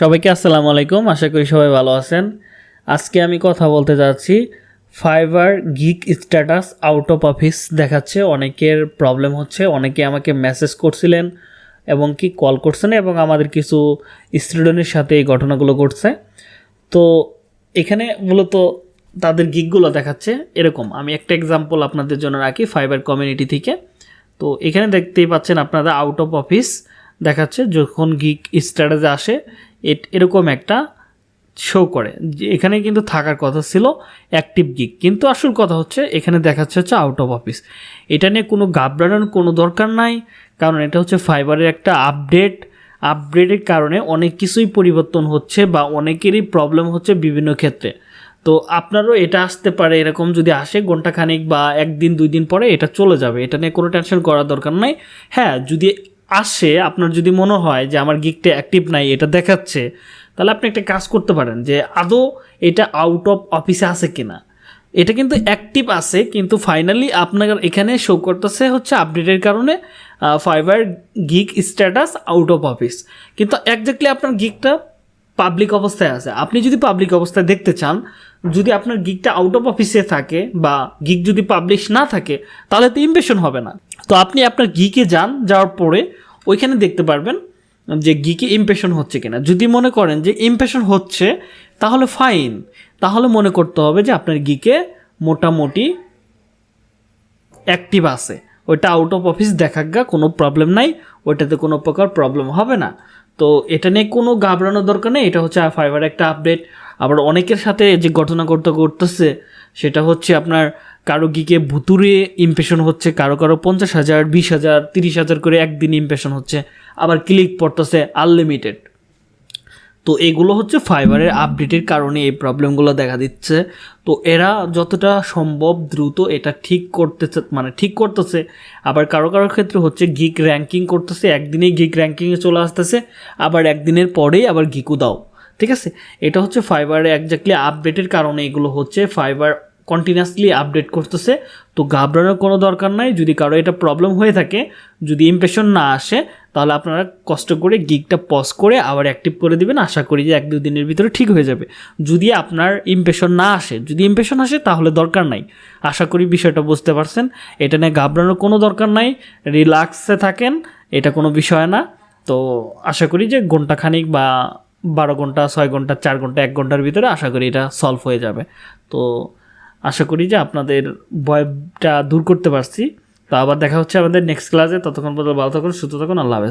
সবাইকে আসসালামু আলাইকুম, আশা করি সবাই ভালো আছেন। আজকে আমি কথা বলতে যাচ্ছি Fiverr gig status out of office দেখাচ্ছে, অনেকের প্রবলেম হচ্ছে, অনেকে আমাকে মেসেজ করছিলেন এবং কি কল করছেন এবং আমাদের কিছু স্টুডেন্টের সাথে এই ঘটনাগুলো ঘটছে। তো এখানে মূলত তাদের গিকগুলো দেখাচ্ছে, এরকম। আমি একটা এক্সাম্পল আপনাদের জন্য রাখি ফাইবার কমিউনিটি থেকে। তো এখানে দেখতেই পাচ্ছেন, আপনারা আউট অফ অফিস দেখাচ্ছে, যখন গিক স্ট্যাটাসে আসে এরকম একটা শো করে। যে এখানে কিন্তু থাকার কথা ছিল অ্যাক্টিভ গিক কিন্তু আসল কথা হচ্ছে, এখানে দেখাচ্ছে হচ্ছে আউট অফ অফিস এটা নিয়ে কোনো ঘাবড়ানোর কোনো দরকার নাই, কারণ এটা হচ্ছে ফাইবারের একটা আপডেট আপডেটের কারণে অনেক কিছুই পরিবর্তন হচ্ছে বা অনেকেরই প্রবলেম হচ্ছে বিভিন্ন ক্ষেত্রে। তো আপনারও এটা আসতে পারে, এরকম যদি আসে ঘন্টাখানিক বা একদিন, দুই দিন পরে এটা চলে যাবে। এটা নিয়ে কোনো টেনশন করার দরকার নাই। হ্যাঁ যদি আসে, আপনার যদি মনে হয় যে আমার গিকটা অ্যাক্টিভ নাই, এটা দেখাচ্ছে, তাহলে আপনি একটা কাজ করতে পারেন যে, আদৌ এটা আউট অফ অফিসে আছে কিনা? এটা কিন্তু অ্যাক্টিভ আছে, কিন্তু ফাইনালি আপনার এখানে শো করতেছে হচ্ছে আপডেটের কারণে Fiverr gig status out of office কিন্তু একজাক্টলি আপনার গিকটা পাবলিক অবস্থায় আছে। আপনি যদি পাবলিক অবস্থায় দেখতে চান, যদি আপনার গিকটা আউট অফ অফিসে থাকে বা গিক যদি পাবলিশ না থাকে, তাহলে তো ইমপ্রেশন হবে না। তো আপনি আপনার গিকে যান, যাওয়ার পরে ওইখানে দেখতে পারবেন যে গিকে ইমপ্রেশন হচ্ছে কিনা। যদি মনে করেন যে ইমপ্রেশন হচ্ছে, তাহলে ফাইন তাহলে মনে করতে হবে যে আপনার গিকে মোটামুটি অ্যাক্টিভ আছে। ওইটা আউট অফ অফিস দেখা গা কোনো প্রবলেম নাই, ওইটাতে কোনো প্রকার প্রবলেম হবে না। তো এটা নিয়ে কোনো ঘাবড়ানোর দরকার নেই, এটা হচ্ছে ফাইবার একটা আপডেট আবার অনেকের সাথে যে ঘটনা করতে করতেছে সেটা হচ্ছে আপনার কারও গিকে ভুতুরে ইমপ্রেশন হচ্ছে, কারও কারও পঞ্চাশ হাজার, বিশ হাজার, তিরিশ হাজার করে একদিন ইমপ্রেশন হচ্ছে, আবার ক্লিক পড়তেছে আনলিমিটেড তো এগুলো হচ্ছে ফাইবারের আপডেটের কারণে এই প্রবলেমগুলো দেখা দিচ্ছে। তো এরা যতটা সম্ভব দ্রুত এটা ঠিক করতেছে মানে ঠিক করতেছে। আবার কারও কারও ক্ষেত্রে হচ্ছে গিক র্যাঙ্কিং করতেছে, একদিনেই গিক র্যাঙ্কিংয়ে চলে আসতেছে, আবার একদিনের পরেই আবার গিকু দাও। ঠিক আছে? এটা হচ্ছে ফাইবারে একজাক্টলি আপডেটের কারণে এগুলো হচ্ছে ফাইবার কন্টিনিউয়াসলি আপডেট করতেছে, তো ঘাবড়ানোর কোনো দরকার নাই। যদি কারও এটা প্রবলেম হয়ে থাকে, যদি ইমপ্রেশন না আসে, তাহলে আপনারা কষ্ট করে গিকটা পজ করে আবার অ্যাক্টিভ করে দিবেন। আশা করি যে এক দু দিনের ভিতরে ঠিক হয়ে যাবে। যদি আপনার ইমপ্রেশন না আসে, যদি ইমপ্রেশন আসে, তাহলে দরকার নাই। আশা করি বিষয়টা বুঝতে পারছেন। এটা নিয়ে ঘাবড়ানোর কোনো দরকার নাই। রিল্যাক্সে থাকেন, এটা কোনো বিষয় না। তো আশা করি যে ঘন্টাখানিক বা বারো ঘণ্টা ছয় ঘণ্টা চার ঘণ্টা এক ঘণ্টার ভিতরে আশা করি এটা সলভ হয়ে যাবে। তো আশা করি যে আপনাদের ভয়টা দূর করতে পারছি। তো আবার দেখা হচ্ছে আমাদের নেক্সট ক্লাসে ততক্ষণ পর্যন্ত ভালো থাকুন, সুস্থ থাকুন, আল্লাহ হাফেজ।